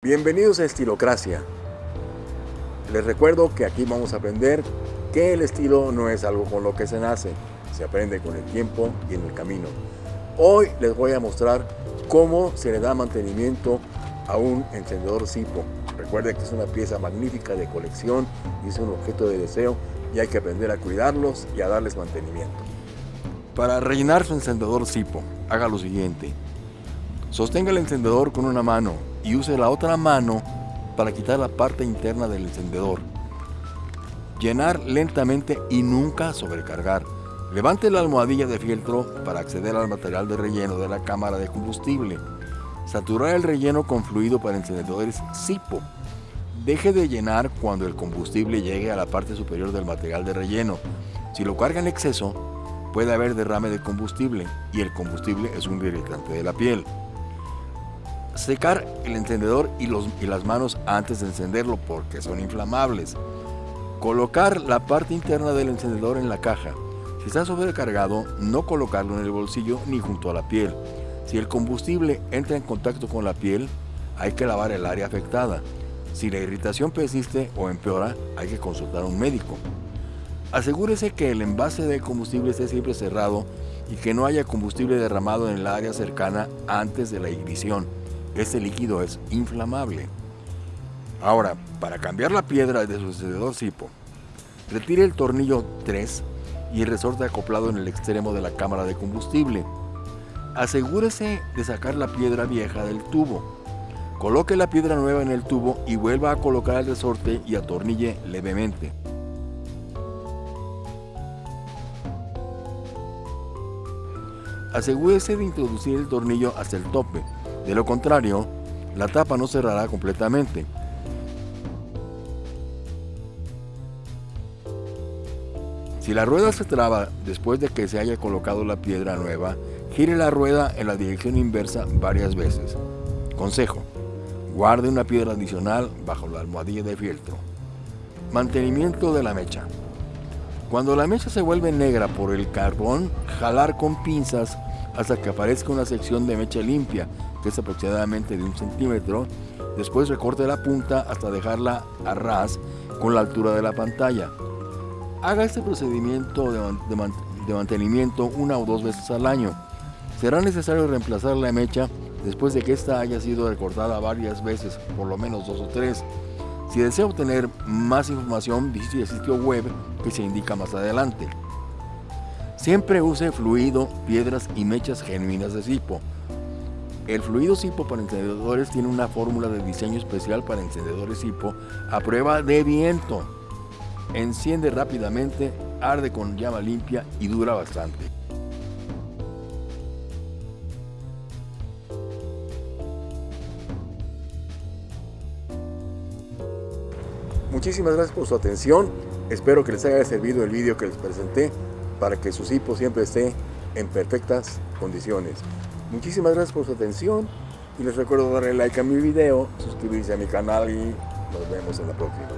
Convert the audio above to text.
Bienvenidos a Estilocracia. Les recuerdo que aquí vamos a aprender que el estilo no es algo con lo que se nace, se aprende con el tiempo y en el camino. Hoy les voy a mostrar cómo se le da mantenimiento a un encendedor Sipo. Recuerden que es una pieza magnífica de colección es un objeto de deseo y hay que aprender a cuidarlos y a darles mantenimiento. Para rellenar su encendedor Sipo, haga lo siguiente. Sostenga el encendedor con una mano y use la otra mano para quitar la parte interna del encendedor. Llenar lentamente y nunca sobrecargar. Levante la almohadilla de fieltro para acceder al material de relleno de la cámara de combustible. Saturar el relleno con fluido para encendedores SIPO. Deje de llenar cuando el combustible llegue a la parte superior del material de relleno. Si lo carga en exceso, puede haber derrame de combustible y el combustible es un irritante de la piel. Secar el encendedor y, los, y las manos antes de encenderlo porque son inflamables. Colocar la parte interna del encendedor en la caja. Si está sobrecargado, no colocarlo en el bolsillo ni junto a la piel. Si el combustible entra en contacto con la piel, hay que lavar el área afectada. Si la irritación persiste o empeora, hay que consultar a un médico. Asegúrese que el envase de combustible esté siempre cerrado y que no haya combustible derramado en el área cercana antes de la ignición. Este líquido es inflamable. Ahora, para cambiar la piedra de su encendedor Sipo, retire el tornillo 3 y el resorte acoplado en el extremo de la cámara de combustible. Asegúrese de sacar la piedra vieja del tubo. Coloque la piedra nueva en el tubo y vuelva a colocar el resorte y atornille levemente. Asegúrese de introducir el tornillo hasta el tope, de lo contrario, la tapa no cerrará completamente. Si la rueda se traba después de que se haya colocado la piedra nueva, gire la rueda en la dirección inversa varias veces. Consejo, guarde una piedra adicional bajo la almohadilla de fieltro. Mantenimiento de la mecha. Cuando la mecha se vuelve negra por el carbón, jalar con pinzas hasta que aparezca una sección de mecha limpia, que es aproximadamente de un centímetro. Después recorte la punta hasta dejarla a ras con la altura de la pantalla. Haga este procedimiento de, mantenimiento una o dos veces al año. Será necesario reemplazar la mecha después de que ésta haya sido recortada varias veces, por lo menos dos o tres. Si desea obtener más información, visite el sitio web que se indica más adelante. Siempre use fluido, piedras y mechas genuinas de Sipo. El fluido Sipo para encendedores tiene una fórmula de diseño especial para encendedores Sipo a prueba de viento. Enciende rápidamente, arde con llama limpia y dura bastante. Muchísimas gracias por su atención. Espero que les haya servido el vídeo que les presenté para que su cipo siempre esté en perfectas condiciones. Muchísimas gracias por su atención y les recuerdo darle like a mi video, suscribirse a mi canal y nos vemos en la próxima.